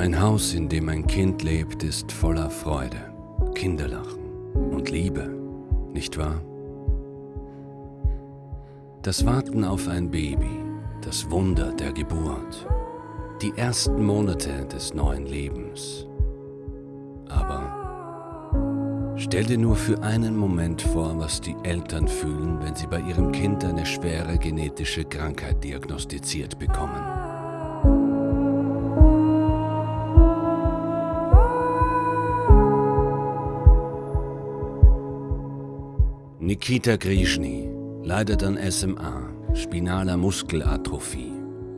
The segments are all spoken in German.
Ein Haus, in dem ein Kind lebt, ist voller Freude, Kinderlachen und Liebe, nicht wahr? Das Warten auf ein Baby, das Wunder der Geburt, die ersten Monate des neuen Lebens. Aber stell dir nur für einen Moment vor, was die Eltern fühlen, wenn sie bei ihrem Kind eine schwere genetische Krankheit diagnostiziert bekommen. Nikita Grishny leidet an SMA, spinaler Muskelatrophie,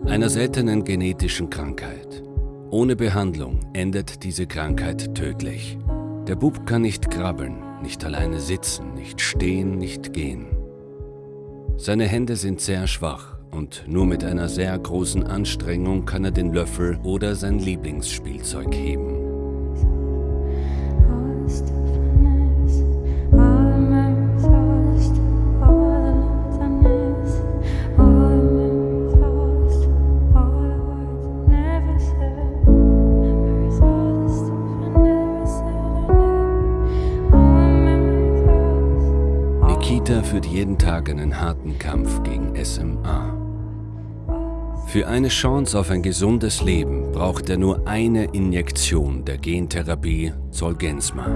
einer seltenen genetischen Krankheit. Ohne Behandlung endet diese Krankheit tödlich. Der Bub kann nicht krabbeln, nicht alleine sitzen, nicht stehen, nicht gehen. Seine Hände sind sehr schwach und nur mit einer sehr großen Anstrengung kann er den Löffel oder sein Lieblingsspielzeug heben. Nikita führt jeden Tag einen harten Kampf gegen SMA. Für eine Chance auf ein gesundes Leben braucht er nur eine Injektion der Gentherapie Zolgensma.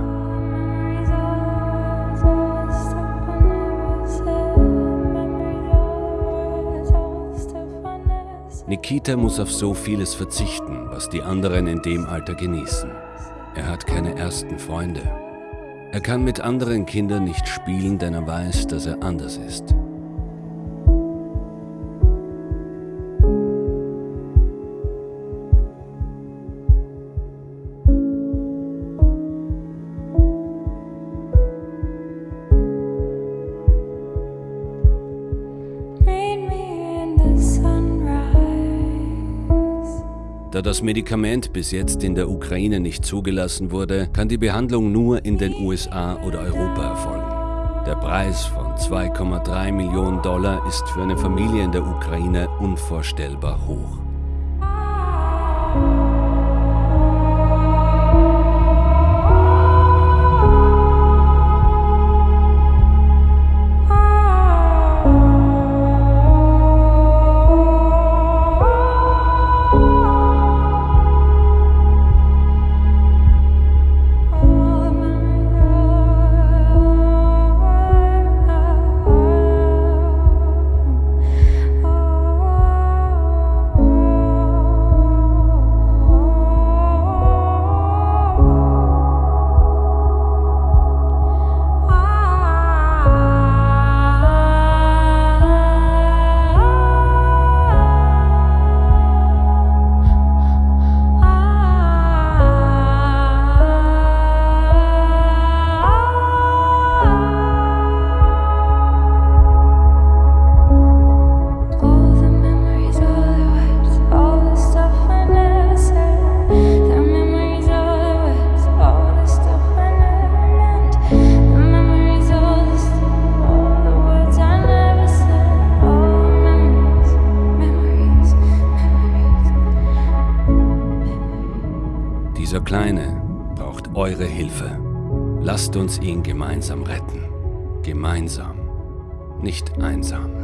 Nikita muss auf so vieles verzichten, was die anderen in dem Alter genießen. Er hat keine ersten Freunde, er kann mit anderen Kindern nicht spielen, denn er weiß, dass er anders ist. Da das Medikament bis jetzt in der Ukraine nicht zugelassen wurde, kann die Behandlung nur in den USA oder Europa erfolgen. Der Preis von 2,3 Millionen Dollar ist für eine Familie in der Ukraine unvorstellbar hoch. Kleine braucht eure Hilfe. Lasst uns ihn gemeinsam retten. Gemeinsam, nicht einsam.